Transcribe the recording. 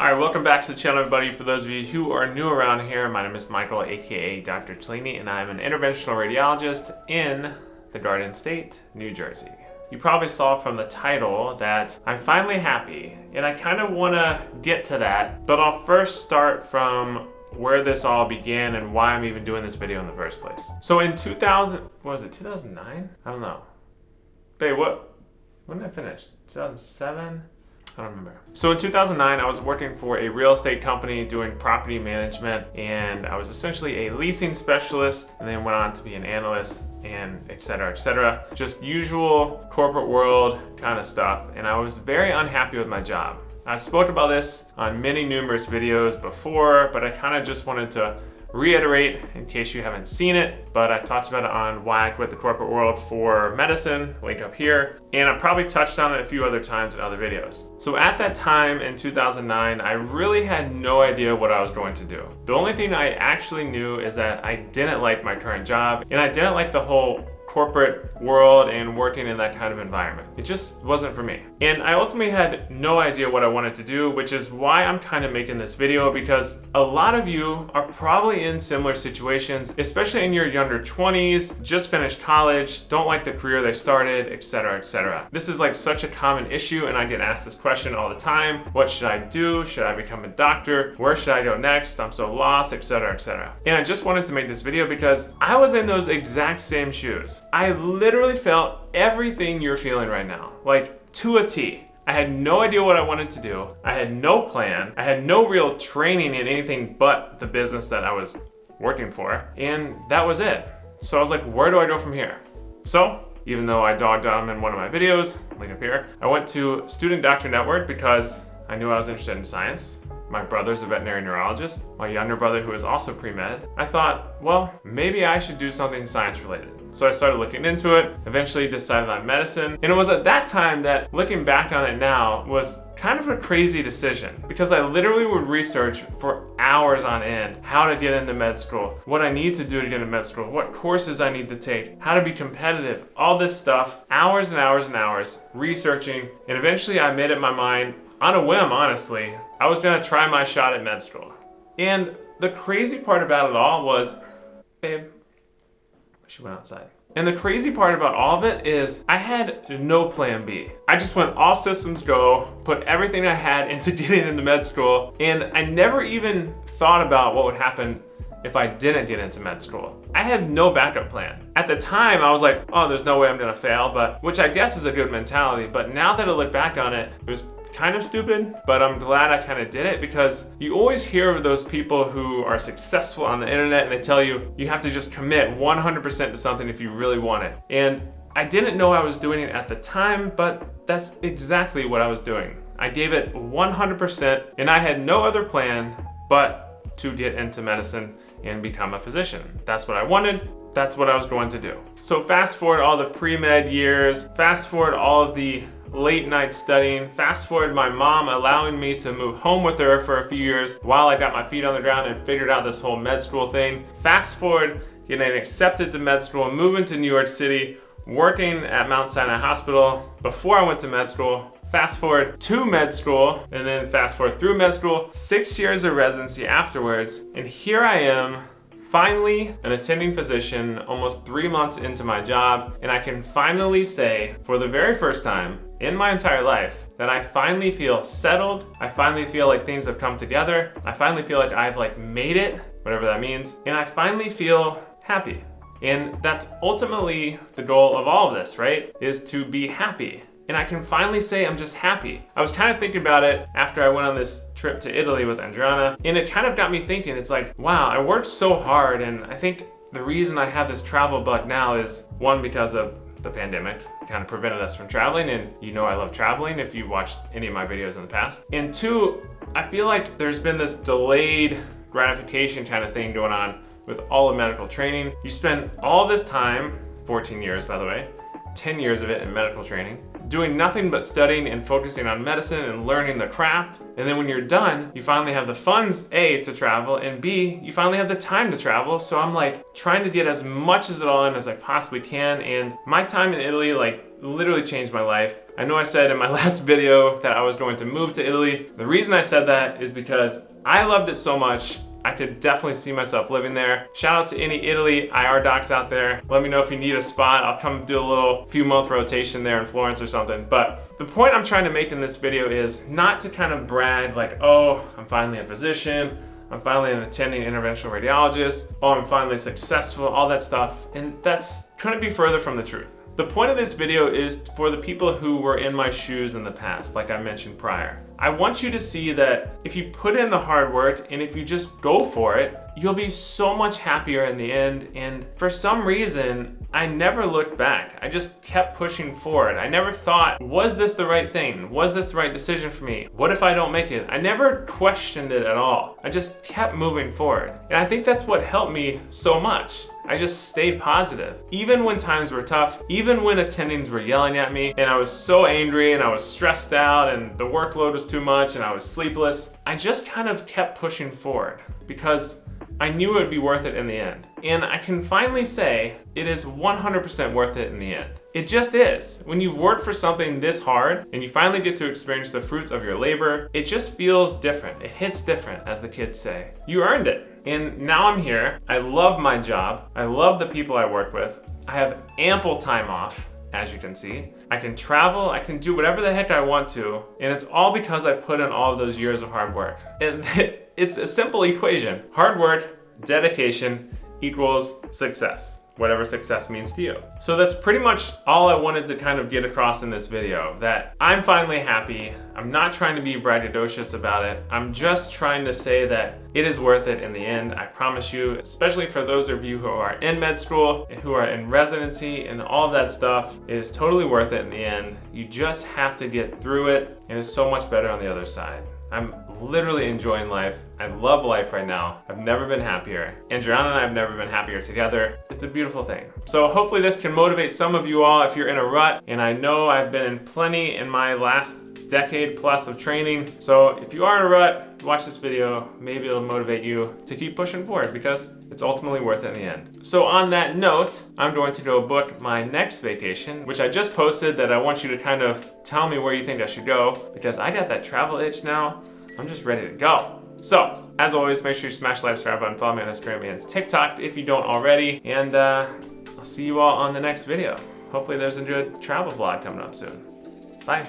Alright, welcome back to the channel everybody. For those of you who are new around here, my name is Michael, aka Dr. Cellini, and I'm an interventional radiologist in the Garden State, New Jersey. You probably saw from the title that I'm finally happy, and I kind of want to get to that, but I'll first start from where this all began and why I'm even doing this video in the first place. So in 2000, was it 2009? I don't know. Babe, what, when did I finish? 2007? I don't remember. So in 2009, I was working for a real estate company doing property management and I was essentially a leasing specialist and then went on to be an analyst and etc etc just usual corporate world kind of stuff and I was very unhappy with my job I spoke about this on many numerous videos before but I kind of just wanted to reiterate in case you haven't seen it, but I talked about it on why I quit the corporate world for medicine, link up here, and I probably touched on it a few other times in other videos. So at that time in 2009, I really had no idea what I was going to do. The only thing I actually knew is that I didn't like my current job, and I didn't like the whole corporate world and working in that kind of environment. It just wasn't for me. And I ultimately had no idea what I wanted to do, which is why I'm kind of making this video because a lot of you are probably in similar situations, especially in your younger 20s, just finished college, don't like the career they started, etc, etc. This is like such a common issue and I get asked this question all the time. What should I do? Should I become a doctor? Where should I go next? I'm so lost, etc, etc. And I just wanted to make this video because I was in those exact same shoes. I literally felt everything you're feeling right now, like to a T. I had no idea what I wanted to do. I had no plan. I had no real training in anything but the business that I was working for. And that was it. So I was like, where do I go from here? So even though I dogged on them in one of my videos, link up here, I went to Student Doctor Network because I knew I was interested in science. My brother's a veterinary neurologist. My younger brother, who is also pre-med. I thought, well, maybe I should do something science related. So I started looking into it, eventually decided on medicine. And it was at that time that, looking back on it now, was kind of a crazy decision because I literally would research for hours on end how to get into med school, what I need to do to get into med school, what courses I need to take, how to be competitive, all this stuff, hours and hours and hours researching. And eventually I made up my mind on a whim, honestly, I was gonna try my shot at med school. And the crazy part about it all was, babe, she went outside. And the crazy part about all of it is I had no plan B. I just went all systems go, put everything I had into getting into med school, and I never even thought about what would happen if I didn't get into med school. I had no backup plan. At the time, I was like, oh, there's no way I'm gonna fail, but which I guess is a good mentality. But now that I look back on it, it was kind of stupid, but I'm glad I kind of did it because you always hear of those people who are successful on the internet and they tell you you have to just commit 100% to something if you really want it. And I didn't know I was doing it at the time, but that's exactly what I was doing. I gave it 100% and I had no other plan but to get into medicine and become a physician. That's what I wanted. That's what I was going to do. So fast forward all the pre-med years, fast forward all of the late night studying. Fast forward my mom allowing me to move home with her for a few years while I got my feet on the ground and figured out this whole med school thing. Fast forward getting accepted to med school, moving to New York City, working at Mount Sinai Hospital before I went to med school. Fast forward to med school and then fast forward through med school, six years of residency afterwards. And here I am Finally, an attending physician almost three months into my job, and I can finally say, for the very first time in my entire life, that I finally feel settled, I finally feel like things have come together, I finally feel like I've like made it, whatever that means, and I finally feel happy. And that's ultimately the goal of all of this, right? Is to be happy and I can finally say I'm just happy. I was kind of thinking about it after I went on this trip to Italy with Andriana, and it kind of got me thinking, it's like, wow, I worked so hard, and I think the reason I have this travel bug now is one, because of the pandemic kind of prevented us from traveling and you know I love traveling if you've watched any of my videos in the past. And two, I feel like there's been this delayed gratification kind of thing going on with all of medical training. You spend all this time, 14 years by the way, 10 years of it in medical training, doing nothing but studying and focusing on medicine and learning the craft. And then when you're done, you finally have the funds, A, to travel, and B, you finally have the time to travel. So I'm like trying to get as much as it all in as I possibly can. And my time in Italy, like literally changed my life. I know I said in my last video that I was going to move to Italy. The reason I said that is because I loved it so much I could definitely see myself living there. Shout out to any Italy IR docs out there. Let me know if you need a spot. I'll come do a little few month rotation there in Florence or something. But the point I'm trying to make in this video is not to kind of brag like, oh, I'm finally a physician. I'm finally an attending interventional radiologist. Oh, I'm finally successful, all that stuff. And that's couldn't be further from the truth. The point of this video is for the people who were in my shoes in the past, like I mentioned prior. I want you to see that if you put in the hard work and if you just go for it, you'll be so much happier in the end. And for some reason, I never looked back. I just kept pushing forward. I never thought, was this the right thing? Was this the right decision for me? What if I don't make it? I never questioned it at all. I just kept moving forward. And I think that's what helped me so much. I just stayed positive. Even when times were tough, even when attendings were yelling at me and I was so angry and I was stressed out and the workload was too much and I was sleepless, I just kind of kept pushing forward because I knew it would be worth it in the end. And I can finally say it is 100% worth it in the end. It just is. When you've worked for something this hard and you finally get to experience the fruits of your labor, it just feels different. It hits different, as the kids say. You earned it. And now I'm here. I love my job. I love the people I work with. I have ample time off as you can see. I can travel, I can do whatever the heck I want to, and it's all because I put in all of those years of hard work. And It's a simple equation. Hard work, dedication equals success whatever success means to you. So that's pretty much all I wanted to kind of get across in this video, that I'm finally happy. I'm not trying to be braggadocious about it. I'm just trying to say that it is worth it in the end. I promise you, especially for those of you who are in med school, and who are in residency and all of that stuff, it is totally worth it in the end. You just have to get through it and it's so much better on the other side. I'm literally enjoying life. I love life right now. I've never been happier. Andriana and I have never been happier together. It's a beautiful thing. So hopefully this can motivate some of you all if you're in a rut. And I know I've been in plenty in my last decade plus of training. So if you are in a rut, watch this video. Maybe it'll motivate you to keep pushing forward because it's ultimately worth it in the end. So on that note, I'm going to go book my next vacation, which I just posted that I want you to kind of tell me where you think I should go because I got that travel itch now. I'm just ready to go. So, as always, make sure you smash the like, subscribe button, follow me on Instagram and TikTok if you don't already, and uh, I'll see you all on the next video. Hopefully there's a good travel vlog coming up soon. Bye.